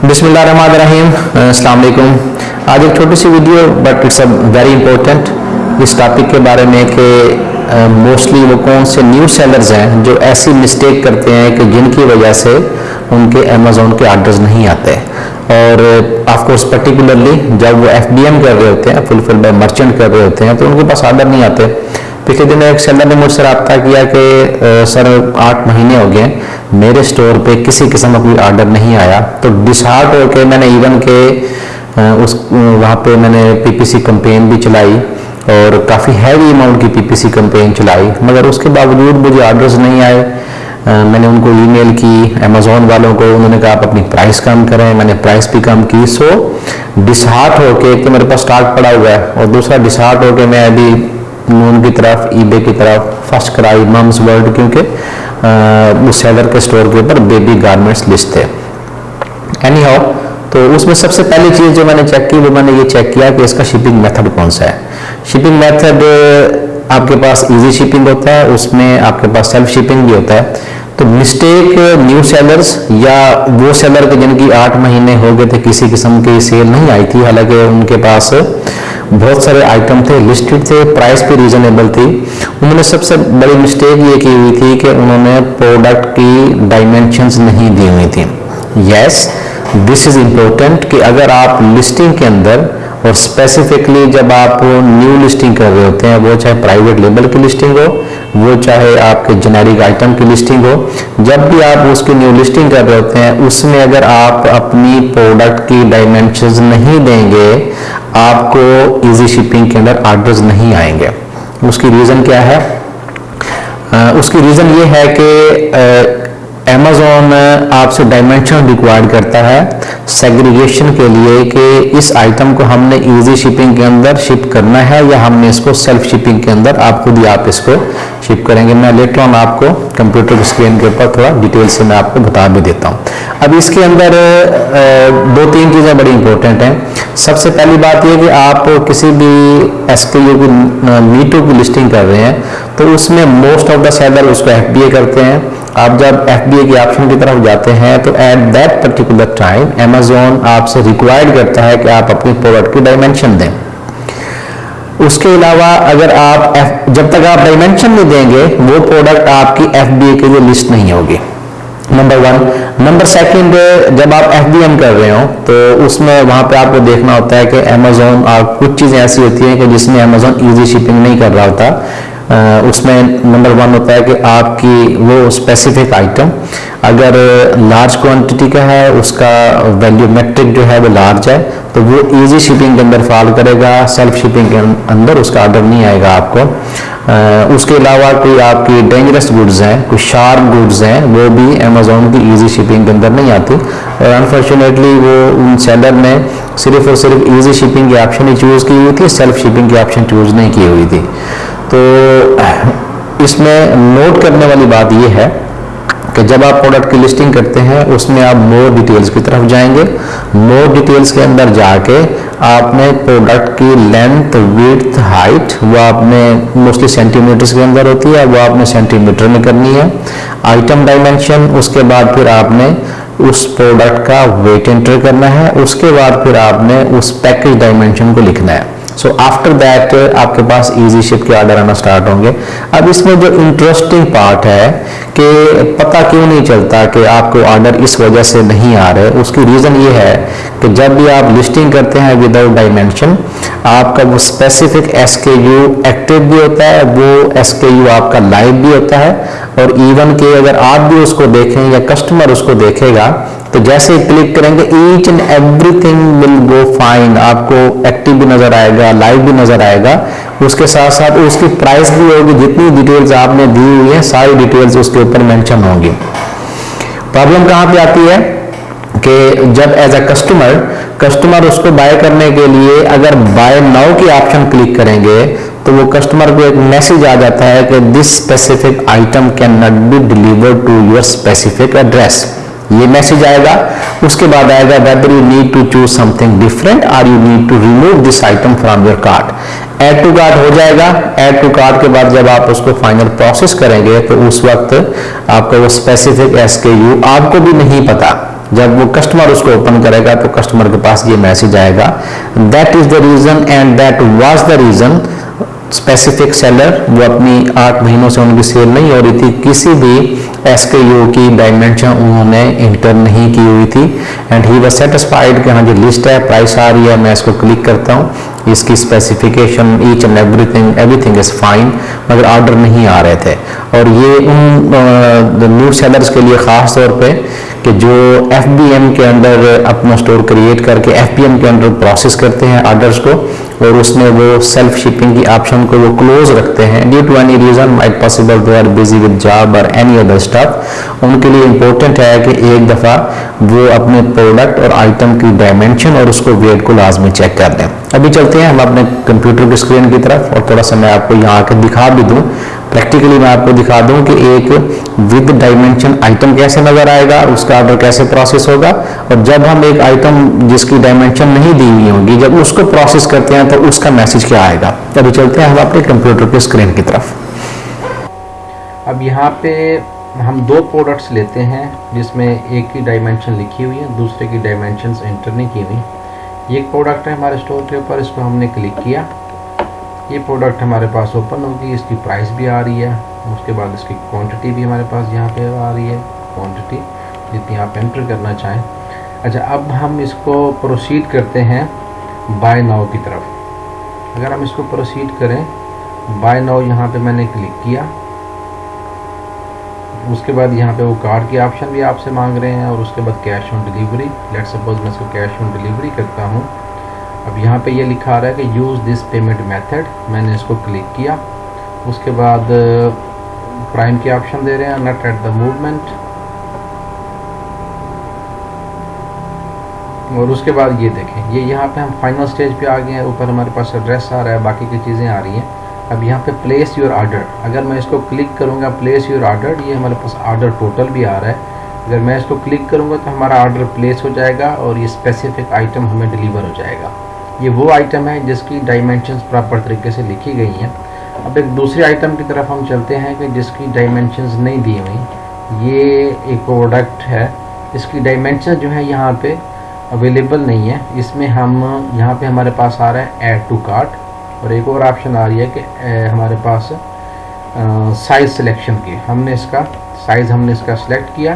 بسم اللہ الرحمن الرحیم السلام علیکم آج ایک چھوٹی سی video but it's a very important us topic کے بارے میں کہ موسٹلی وہ کون سے نیو سیلرز ہیں جو ایسی مسٹیک کرتے ہیں کہ جن کی وجہ سے ان کے امیزون کے آرڈرز نہیں آتے اور آف کورس پرٹیکولرلی جب وہ ایف بی ایم کر رہے ہوتے ہیں فل فل بائی مرچنٹ کر رہے ہوتے ہیں تو ان کے پاس آرڈر نہیں آتے پچھلے دن ایک سیلر نے مجھ سے رابطہ کیا کہ سر، آٹھ مہینے ہو گئے، میرے سٹور پہ کسی قسم کا کوئی آرڈر نہیں آیا۔ تو ڈسہارٹ ہو کے میں نے ایون کے اس، وہاں پہ میں نے پی پی سی کمپین بھی چلائی اور کافی ہیوی اماؤنٹ کی پی پی سی کمپین چلائی۔ مگر اس کے باوجود مجھے آرڈرز نہیں آئے۔ میں نے ان کو ای میل کی امیزون والوں کو، انہوں نے کہا آپ اپنی پرائس کم کریں۔ میں نے پرائس بھی کم کی۔ سو ڈسہارٹ ہو کے کہ میرے پاس سٹاک پڑا ہوا ہے اور دوسرا ڈسہارٹ ہو کے میں ابھی نون کی طرف ای بے کی طرف فرسٹ کرائی ممز ورلڈ کیونکہ اس سیلر کے سٹور کے اوپر بیبی گارمنٹس لسٹ تھے اینی ہاؤ تو اس میں سب سے پہلی چیز جو میں نے چیک کی، وہ میں نے یہ چیک کیا کہ اس کا شپنگ میتھڈ کون سا ہے۔ شپنگ میتھڈ آپ کے پاس ایزی شپنگ ہوتا ہے، اس میں آپ کے پاس سیلف شپنگ بھی ہوتا ہے۔ تو مسٹیک نیو سیلرز یا وہ سیلر کے، جن کی آٹھ مہینے ہو گئے تھے، کسی قسم کی سیل نہیں آئی تھی، حالانکہ ان کے پاس بہت سارے آئٹم تھے لسٹڈ تھے پرائس بھی ریزنیبل تھی۔ انہوں نے سب سے بڑی مسٹیک یہ کی ہوئی تھی کہ انہوں نے پروڈکٹ کی ڈائمینشنز نہیں دی ہوئی تھیں یس دس از امپورٹنٹ کہ اگر آپ لسٹنگ کے اندر اور اسپیسیفکلی جب آپ نیو لسٹنگ کر رہے ہوتے ہیں، وہ چاہے پرائیویٹ لیبل کی لسٹنگ ہو وہ چاہے آپ کے جنیرک آئٹم کی لسٹنگ ہو، جب بھی آپ اس کی نیو لسٹنگ کر رہے ہوتے ہیں، اس میں اگر آپ اپنی پروڈکٹ کی ڈائمینشنز نہیں دیں گے، آپ کو ایزی شپنگ کے اندر آرڈرز نہیں آئیں گے۔ اس کی ریزن کیا ہے؟ اس کی ریزن یہ ہے کہ امیزون آپ سے ڈائمینشن ریکوائرڈ کرتا ہے سیگریگیشن کے لیے کہ اس آئٹم کو ہم نے ایزی شپنگ کے اندر شپ کرنا ہے یا ہم نے اس کو سیلف شپنگ کے اندر آپ خود ہی آپ اس کو شپ کریں گے۔ میں لیٹر آن آپ کو کمپیوٹر کی اسکرین کے اوپر تھوڑا ڈیٹیل سے میں آپ کو بتا بھی دیتا ہوں۔ اب اس کے اندر دو تین چیزیں بڑی امپورٹنٹ ہیں۔ سب سے پہلی بات یہ کہ آپ کسی بھی ایس کے یو کی میٹو کی لسٹنگ کر رہے ہیں تو اس میں موسٹ آف دا سیلر اس کو ایف بی اے کرتے ہیں۔ آپ جب ایف بی اے کی آپشن کی طرف جاتے ہیں تو at that particular time Amazon آپ سے ریکوائرڈ کرتا ہے کہ آپ اپنی پروڈکٹ کی ڈائمینشن دیں۔ اس کے علاوہ اگر آپ جب تک آپ ڈائمینشن نہیں دیں گے، وہ پروڈکٹ آپ کی ایف بی اے کے لیے لسٹ نہیں ہوگی۔ نمبر ون نمبر سیکنڈ جب آپ ایف بی ایم کر رہے ہو تو اس میں وہاں پہ آپ کو دیکھنا ہوتا ہے کہ امیزون آپ کچھ چیزیں ایسی ہوتی ہیں کہ جس میں امیزون ایزی شپنگ نہیں کر رہا ہوتا۔ اس میں نمبر ون ہوتا ہے کہ آپ کی وہ اسپیسیفک آئٹم اگر لارج کوانٹٹی کا ہے، اس کا ویلیو میٹرک جو ہے وہ لارج ہے، تو وہ ایزی شپنگ کے اندر فال کرے گا سیلف شپنگ کے اندر اس کا آرڈر نہیں آئے گا آپ کو۔ اس کے علاوہ کوئی آپ کی ڈینجرس گڈز ہیں، کوئی شارپ گڈز ہیں، وہ بھی امیزون کی ایزی شپنگ کے اندر نہیں آتی۔ اور انفارچونیٹلی وہ ان سیلر نے صرف اور صرف ایزی شپنگ کی آپشن ہی چوز کی ہوئی تھی سیلف شپنگ کی آپشن چوز نہیں کی ہوئی تھی۔ تو اس میں نوٹ کرنے والی بات یہ ہے کہ جب آپ پروڈکٹ کی لسٹنگ کرتے ہیں، اس میں آپ مور ڈیٹیلز کی طرف جائیں گے۔ مور ڈیٹیلز کے اندر جا کے آپ نے پروڈکٹ کی لینتھ ویڈھ ہائٹ وہ آپ نے موسٹلی سینٹی میٹرز کے اندر ہوتی ہے، وہ آپ نے سینٹی میٹر میں کرنی ہے۔ آئٹم ڈائمینشن اس کے بعد پھر آپ نے اس پروڈکٹ کا ویٹ انٹر کرنا ہے۔ اس کے بعد پھر آپ نے اس پیکج ڈائمینشن کو لکھنا ہے۔ سو آفٹر دیٹ آپ کے پاس ایزی شپ کے آرڈر آنا سٹارٹ ہوں گے اب اس میں جو انٹرسٹنگ پارٹ ہے کہ پتہ کیوں نہیں چلتا کہ آپ کو آرڈر اس وجہ سے نہیں آ رہے۔ اس کی ریزن یہ ہے کہ جب بھی آپ لسٹنگ کرتے ہیں وداؤٹ ڈائمینشن آپ کا وہ specific S K U active بھی ہوتا ہے، وہ ایس کے یو آپ کا لائیو بھی ہوتا ہے اور ایون کہ اگر آپ بھی اس کو دیکھیں یا کسٹمر اس کو دیکھے گا تو جیسے کلک کریں گے each and everything will go fine آپ کو ایکٹیو بھی نظر آئے گا لائیو بھی نظر آئے گا۔ اس کے ساتھ ساتھ اس کی پرائس بھی ہوگی، جتنی ڈیٹیلز آپ نے دی ہوئی ہیں، ساری ڈیٹیلز اس کے اوپر مینشن ہوں گی۔ پرابلم کہاں پہ آتی ہے؟ کہ جب ایز اے کسٹمر کسٹمر اس کو بائی کرنے کے لیے اگر بائی ناؤ کی آپشن کلک کریں گے، تو وہ کسٹمر کو ایک میسج آ جاتا ہے کہ this specific item can not be deliver to your specific address یہ میسج آئے گا۔ اس کے بعد آئے گا whether you need to choose something different or you need to remove this item from your card add to ہو جائے گا۔ Add to card کے بعد جب آپ اس کو فائنل پروسیس کریں گے تو اس وقت آپ کا وہ اسپیسیفک ایس کے یو آپ کو بھی نہیں پتا۔ جب وہ کسٹمر اس کو اوپن کرے گا تو کسٹمر کے پاس یہ میسج آئے گا۔ That is the reason and that was the reason specific seller وہ اپنی آٹھ مہینوں سے ان کی سیل نہیں ہو رہی تھی۔ کسی بھی ایس کے یو کی ڈائمنشن انہوں نے انٹر نہیں کی ہوئی تھی. اینڈ ہی واز سیٹسفائڈ کہ ہاں جی, جو لسٹ ہے پرائس آ رہی ہے، میں اس کو کلک کرتا ہوں. اس کی specification each and everything everything is fine مگر آرڈر نہیں آ رہے تھے۔ اور یہ ان نیو سیلرز کے لیے خاص طور پہ کہ جو ایف بی ایم کے انڈر اپنا سٹور کریٹ کر کے ایف بی ایم کے انڈر پروسیس کرتے ہیں آرڈرز کو، اور اس میں وہ سیلف شپنگ کی آپشن کو وہ کلوز رکھتے ہیں۔ Due to any reason might possible they are busy with job اور اینی ادر اسٹاف ان کے لیے امپورٹنٹ ہے کہ ایک دفعہ وہ اپنے پروڈکٹ اور آئٹم کی ڈائمنشن اور اس کو ویٹ کو لازمی چیک کر دیں ابھی چلتے چلتے ہیں، ہم اپنے کمپیوٹر کی اسکرین کی طرف، اور تھوڑا سا میں آپ کو یہاں آ کے دکھا بھی دوں۔ پریکٹیکلی میں آپ کو دکھا دوں کہ ایک ود ڈائمنشن آئٹم کیسے نظر آئے گا اس کا آرڈر کیسے پروسیس ہوگا۔ اور جب ہم ایک آئٹم جس کی ڈائمنشن نہیں دی ہوئی ہوگی، جب اس کو پروسیس کرتے ہیں، تو اس کا میسج کیا آئے گا۔ ابھی چلتے ہیں ہم اپنے کمپیوٹر کے اسکرین کی طرف۔ اب یہاں پہ ہم دو پروڈکٹس لیتے ہیں، جس میں ایک کی ڈائمنشن لکھی ہوئی ہے، دوسرے کی ڈائمنشنز انٹر نہیں کی ہوئی۔ یہ ایک پروڈکٹ ہے ہمارے اسٹور کے اوپر، اس کو ہم نے کلک کیا۔ یہ پروڈکٹ ہمارے پاس اوپن ہوگی، اس کی پرائس بھی آ رہی ہے۔ اس کے بعد اس کی کوانٹٹی بھی ہمارے پاس یہاں پہ آ رہی ہے۔ کوانٹٹی جتنی آپ انٹر کرنا چاہیں۔ اچھا اب ہم اس کو پروسیڈ کرتے ہیں بائی ناؤ کی طرف۔ اگر ہم اس کو پروسیڈ کریں بائی ناؤ یہاں پہ میں نے کلک کیا۔ اس کے بعد یہاں پہ وہ کارڈ کی آپشن بھی آپ سے مانگ رہے ہیں اور اس کے بعد cash on delivery let suppose میں اس کو کیش آن ڈلیوری کرتا ہوں. اب یہاں پہ یہ لکھا رہا ہے کہ یوز دس پیمنٹ میتھڈ میں نے اس کو کلک کیا. اس کے بعد uh, پرائم کی آپشن دے رہے ہیں نٹ ایٹ دا موومنٹ اور اس کے بعد یہ دیکھیں. یہ یہاں پہ ہم فائنل سٹیج پہ آ گئے ہیں. اوپر ہمارے پاس ایڈریس آ رہا ہے. باقی کی چیزیں آ رہی ہیں. اب یہاں پہ پلیس یور آرڈر اگر میں اس کو کلک کروں گا پلیس یور آرڈر یہ ہمارے پاس آرڈر ٹوٹل بھی آ رہا ہے. اگر میں اس کو کلک کروں گا تو ہمارا آرڈر پلیس ہو جائے گا اور یہ اسپیسیفک آئٹم ہمیں ڈلیور ہو جائے گا. یہ وہ آئٹم ہے جس کی ڈائمنشنز پراپر طریقے سے لکھی گئی ہیں. اب ایک دوسری آئٹم کی طرف ہم چلتے ہیں کہ جس کی ڈائمنشنز نہیں دی ہوئی. یہ ایک پروڈکٹ ہے. اس کی ڈائمنشن جو ہے یہاں پہ اویلیبل نہیں ہے اس میں ہم یہاں پہ ہمارے پاس آ رہا ہے ایڈ ٹو کارٹ اور ایک اور آپشن آ رہی ہے کہ ہمارے پاس سائز سلیکشن کی۔ ہم نے اس کا سائز ہم نے اس کا سلیکٹ کیا۔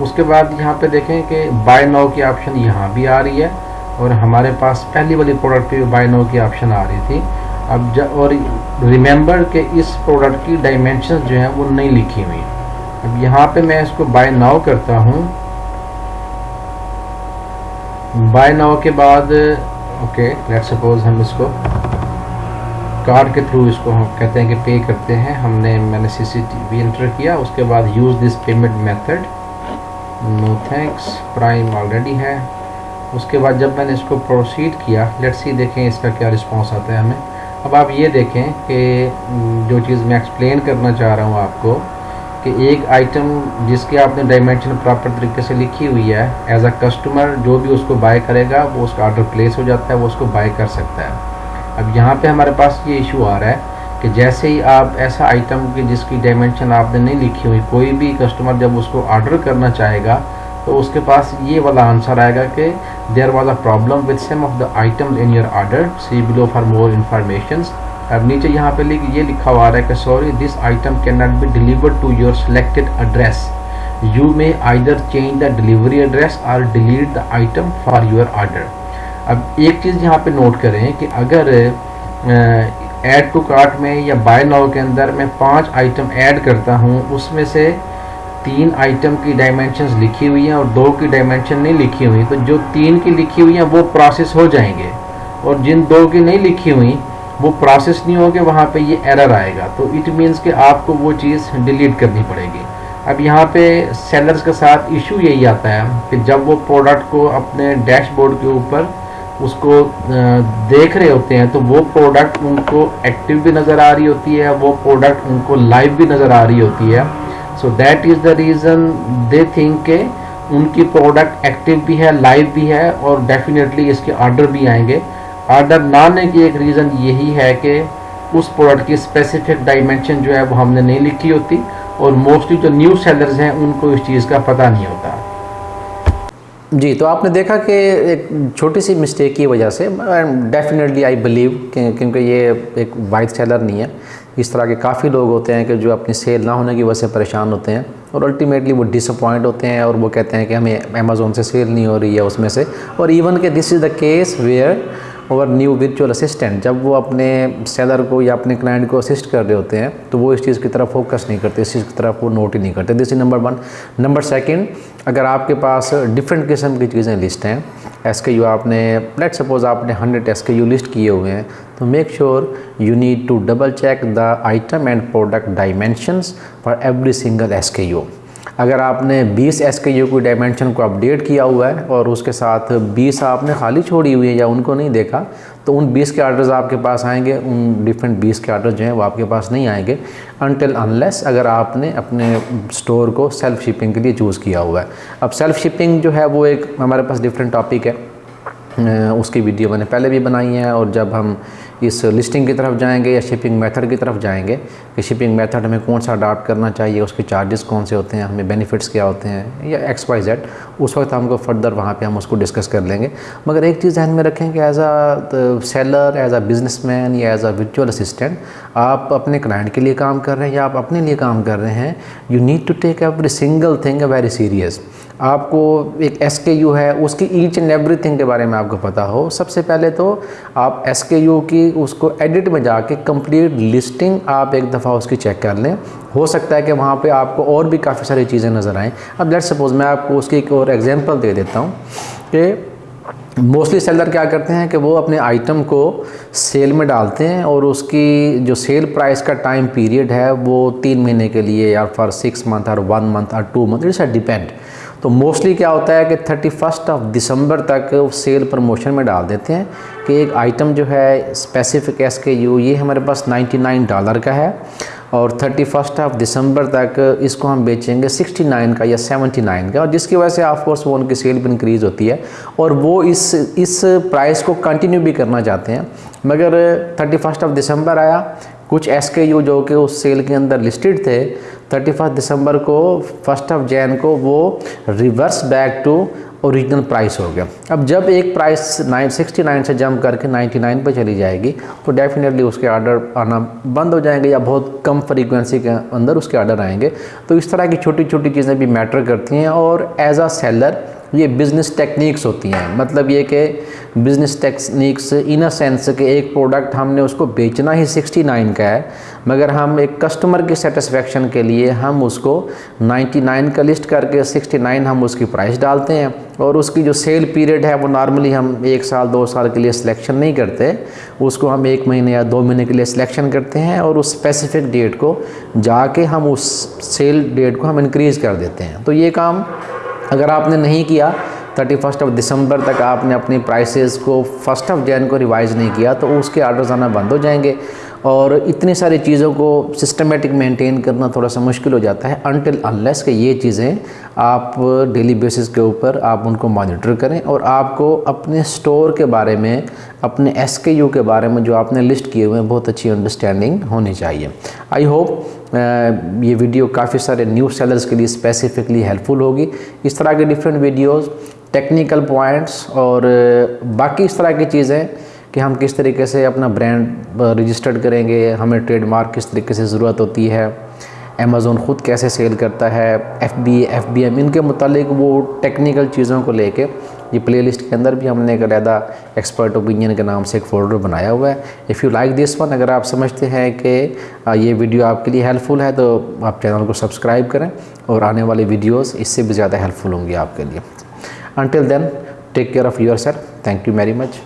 اس کے بعد یہاں پہ دیکھیں کہ بائی نو کی آپشن یہاں بھی آ رہی ہے۔ اور ہمارے پاس پہلی والی پروڈکٹ پہ بائی نو کی آپشن آ رہی تھی۔ اب اور ریممبر کہ اس پروڈکٹ کی ڈائمنشن جو ہیں وہ نہیں لکھی ہوئی اب یہاں پہ میں اس کو بائی ناؤ کرتا ہوں۔ بائی ناؤ کے بعد اوکے لیٹ سپوز ہم اس کو کارڈ کے تھرو اس کو ہم کہتے ہیں کہ پے کرتے ہیں۔ ہم نے میں نے سی سی ٹی وی انٹر کیا، اس کے بعد use this payment method no thanks prime already ہے۔ اس کے بعد جب میں نے اس کو پروسیڈ کیا لیٹ سی دیکھیں اس کا کیا رسپانس آتا ہے ہمیں۔ اب آپ یہ دیکھیں کہ جو چیز میں ایکسپلین کرنا چاہ رہا ہوں آپ کو، کہ ایک آئٹم جس کی آپ نے ڈائمینشن پراپر طریقے سے لکھی ہوئی ہے ایز اے کسٹمر جو بھی اس کو بائی کرے گا، وہ اس کا آرڈر پلیس ہو جاتا ہے، وہ اس کو بائی کر سکتا ہے۔ اب یہاں پہ ہمارے پاس یہ ایشو آ رہا ہے کہ جیسے ہی آپ ایسا آئٹم کی جس کی ڈائمنشن آپ نے نہیں لکھی ہوئی، کوئی بھی کسٹمر جب اس کو آرڈر کرنا چاہے گا، تو اس کے پاس یہ والا آنسر آئے گا کہ there was a problem with some of the item in your order see below for more information اب نیچے یہاں پہ یہ لکھا ہوا آ رہا ہے کہ sorry this item can not be delivered to your selected address you may either change the delivery address اور delete the item for your order اب ایک چیز یہاں پہ نوٹ کریں کہ اگر ایڈ ٹو کارٹ میں یا بائی ناؤ کے اندر میں پانچ آئٹم ایڈ کرتا ہوں، اس میں سے تین آئٹم کی ڈائمنشنز لکھی ہوئی ہیں اور دو کی ڈائمنشن نہیں لکھی ہوئی، تو جو تین کی لکھی ہوئی ہیں وہ پروسیس ہو جائیں گے۔ اور جن دو کی نہیں لکھی ہوئی، وہ پروسیس نہیں ہوگے، وہاں پہ یہ ایرر آئے گا۔ تو اٹ مینس کہ آپ کو وہ چیز ڈیلیٹ کرنی پڑے گی۔ اب یہاں پہ سیلرز کے ساتھ ایشو یہی آتا ہے کہ جب وہ پروڈکٹ کو اپنے ڈیش بورڈ کے اوپر اس کو دیکھ رہے ہوتے ہیں، تو وہ پروڈکٹ ان کو ایکٹیو بھی نظر آ رہی ہوتی ہے، وہ پروڈکٹ ان کو لائیو بھی نظر آ رہی ہوتی ہے۔ So that is the reason they think کہ ان کی پروڈکٹ ایکٹیو بھی ہے لائیو بھی ہے اور ڈیفینیٹلی اس کے آرڈر بھی آئیں گے۔ آرڈر نہ آنے کی ایک ریزن یہی ہے کہ اس پروڈکٹ کی اسپیسیفک ڈائمنشن جو ہے وہ ہم نے نہیں لکھی ہوتی اور موسٹلی جو نیو سیلرز ہیں، ان کو اس چیز کا پتہ نہیں ہوتا۔ جی تو آپ نے دیکھا کہ ایک چھوٹی سی مسٹیک کی وجہ سے ڈیفینیٹلی آئی بلیو کیونکہ یہ ایک وائٹ سیلر نہیں ہے، اس طرح کے کافی لوگ ہوتے ہیں کہ جو اپنی سیل نہ ہونے کی وجہ سے پریشان ہوتے ہیں، اور الٹیمیٹلی وہ ڈس اپوائنٹ ہوتے ہیں اور وہ کہتے ہیں کہ ہمیں امیزون سے سیل نہیں ہو رہی ہے اس میں سے، اور ایون کہ this is the case where our new virtual assistant جب وہ اپنے سیلر کو یا اپنے کلائنٹ کو اسسٹ کر رہے ہوتے ہیں، تو وہ اس چیز کی طرف فوکس نہیں کرتے، اس چیز کی طرف وہ نوٹ ہی نہیں کرتے۔ This is number one number second اگر آپ کے پاس ڈفرینٹ قسم کی چیزیں لسٹ ہیں ایس کے یو آپ نے لیٹ سپوز آپ نے hundred S K U list کیے ہوئے ہیں، تو make sure you need to double check the item and product dimensions for every single S K U اگر آپ نے بیس ایس کے یو کی ڈائمینشن کو اپڈیٹ کیا ہوا ہے اور اس کے ساتھ بیس آپ نے خالی چھوڑی ہوئی ہے یا ان کو نہیں دیکھا، تو ان بیس کے آرڈرز آپ کے پاس آئیں گے، ان ڈفرینٹ بیس کے آرڈر جو ہیں وہ آپ کے پاس نہیں آئیں گے انٹل انلیس اگر آپ نے اپنے سٹور کو سیلف شپنگ کے لیے چوز کیا ہوا ہے۔ اب سیلف شپنگ جو ہے وہ ایک ہمارے پاس ڈفرینٹ ٹاپک ہے۔ اس کی ویڈیو میں نے پہلے بھی بنائی ہے اور جب ہم اس لسٹنگ کی طرف جائیں گے یا شپنگ میتھڈ کی طرف جائیں گے کہ شپنگ میتھڈ ہمیں کون سا اڈاپٹ کرنا چاہیے، اس کے چارجز کون سے ہوتے ہیں، ہمیں بینیفٹس کیا ہوتے ہیں یا ایکس وائی زیڈ اس وقت ہم کو فردر وہاں پہ ہم اس کو ڈسکس کر لیں گے۔ مگر ایک چیز ذہن میں رکھیں کہ as a seller as a businessman یا ایز اے ورچوئل اسسٹنٹ آپ اپنے کلائنٹ کے لیے کام کر رہے ہیں یا آپ اپنے لیے کام کر رہے ہیں you need to take every single thing a very serious آپ کو ایک ایس کے یو ہے، اس کی ایچ اینڈ ایوری تھنگ کے بارے میں آپ کو پتہ ہو۔ سب سے پہلے تو آپ ایس کے یو کی، اس کو ایڈٹ میں جا کے کمپلیٹ لسٹنگ آپ ایک دفعہ اس کی چیک کر لیں۔ ہو سکتا ہے کہ وہاں پہ آپ کو اور بھی کافی ساری چیزیں نظر آئیں۔ اب لیٹ سپوز میں آپ کو اس کی ایک اور ایگزامپل دے دیتا ہوں کہ موسٹلی سیلر کیا کرتے ہیں کہ وہ اپنے آئٹم کو سیل میں ڈالتے ہیں اور اس کی جو سیل پرائس کا ٹائم پیریڈ ہے وہ تین مہینے کے لیے یا فار سکس منتھ اور ون منتھ اور two month it's a depend تو موسٹلی کیا ہوتا ہے کہ تھرٹی فسٹ آف دسمبر تک سیل پروموشن میں ڈال دیتے ہیں کہ ایک آئٹم جو ہے اسپیسیفک ایس کے یو یہ ہمارے پاس نائنٹی نائن ڈالر کا ہے اور تھرٹی فسٹ آف دسمبر تک اس کو ہم بیچیں گے سکسٹی نائن کا یا سیونٹی نائن کا، اور جس کی وجہ سے آف کورس وہ ان کی سیل بھی انکریز ہوتی ہے، اور وہ اس اس پرائس کو کنٹینیو بھی کرنا چاہتے ہیں۔ مگر تھرٹی فسٹ آف دسمبر آیا، کچھ ایس کے یو جو کہ اس سیل کے اندر لسٹڈ تھے تھرٹی فسٹ دسمبر کو فسٹ آف جین کو وہ reverse back to original price ہو گیا۔ اب جب ایک پرائس نائن سکسٹی نائن سے جمپ کر کے نائنٹی نائن پہ چلی جائے گی، تو ڈیفینیٹلی اس کے آرڈر آنا بند ہو جائیں گے یا بہت کم فریکوینسی کے اندر اس کے آرڈر آئیں گے۔ تو اس طرح کی چھوٹی چھوٹی چیزیں بھی میٹر کرتی ہیں اور ایز اے سیلر یہ بزنس ٹیکنیکس ہوتی ہیں۔ مطلب یہ کہ business techniques in a sense کہ ایک پروڈکٹ ہم نے اس کو بیچنا ہی سکسٹی نائن کا ہے، مگر ہم ایک کسٹمر کی سیٹسفیکشن کے لیے ہم اس کو نائنٹی نائن کا لسٹ کر کے سکسٹی نائن ہم اس کی پرائس ڈالتے ہیں۔ اور اس کی جو سیل پیریڈ ہے وہ نارملی ہم ایک سال، دو سال کے لیے سلیکشن نہیں کرتے۔ اس کو ہم ایک مہینے یا دو مہینے کے لیے سلیکشن کرتے ہیں اور اس اسپیسیفک ڈیٹ کو جا کے ہم اس سیل ڈیٹ کو ہم انکریز کر دیتے ہیں۔ تو یہ کام اگر آپ نے نہیں کیا تھرٹی فسٹ آف دسمبر تک آپ نے اپنی پرائسز کو فسٹ آف جین کو ریوائز نہیں کیا، تو اس کے آرڈرز آنا بند ہو جائیں گے۔ اور اتنی ساری چیزوں کو سسٹمیٹک مینٹین کرنا تھوڑا سا مشکل ہو جاتا ہے انٹل انلیس کہ یہ چیزیں آپ ڈیلی بیسس کے اوپر آپ ان کو مانیٹر کریں اور آپ کو اپنے سٹور کے بارے میں، اپنے ایس کے یو کے بارے میں جو آپ نے لسٹ کیے ہوئے ہیں، بہت اچھی انڈرسٹینڈنگ ہونی چاہیے۔ آئی ہوپ یہ ویڈیو کافی سارے نیو سیلرز کے لیے اسپیسیفکلی ہیلپ فل ہوگی۔ اس طرح کے ڈفرینٹ ویڈیوز ٹیکنیکل پوائنٹس اور باقی اس طرح کی چیزیں کہ ہم کس طریقے سے اپنا برانڈ رجسٹرڈ کریں گے، ہمیں ٹریڈ مارک کس طریقے سے ضرورت ہوتی ہے امیزون خود کیسے سیل کرتا ہے F B F B M ان کے متعلق وہ ٹیکنیکل چیزوں کو لے کے یہ پلے لسٹ کے اندر بھی ہم نے ایک علیحدہ ایکسپرٹ اوپینین کے نام سے ایک فولڈر بنایا ہوا ہے۔ If you like this one اگر آپ سمجھتے ہیں کہ یہ ویڈیو آپ کے لیے ہیلپ فل ہے، تو آپ چینل کو سبسکرائب کریں اور آنے والی ویڈیوز اس سے بھی زیادہ ہیلپ فل ہوں گی آپ کے لیے۔ Until then take care of yourself thank you very much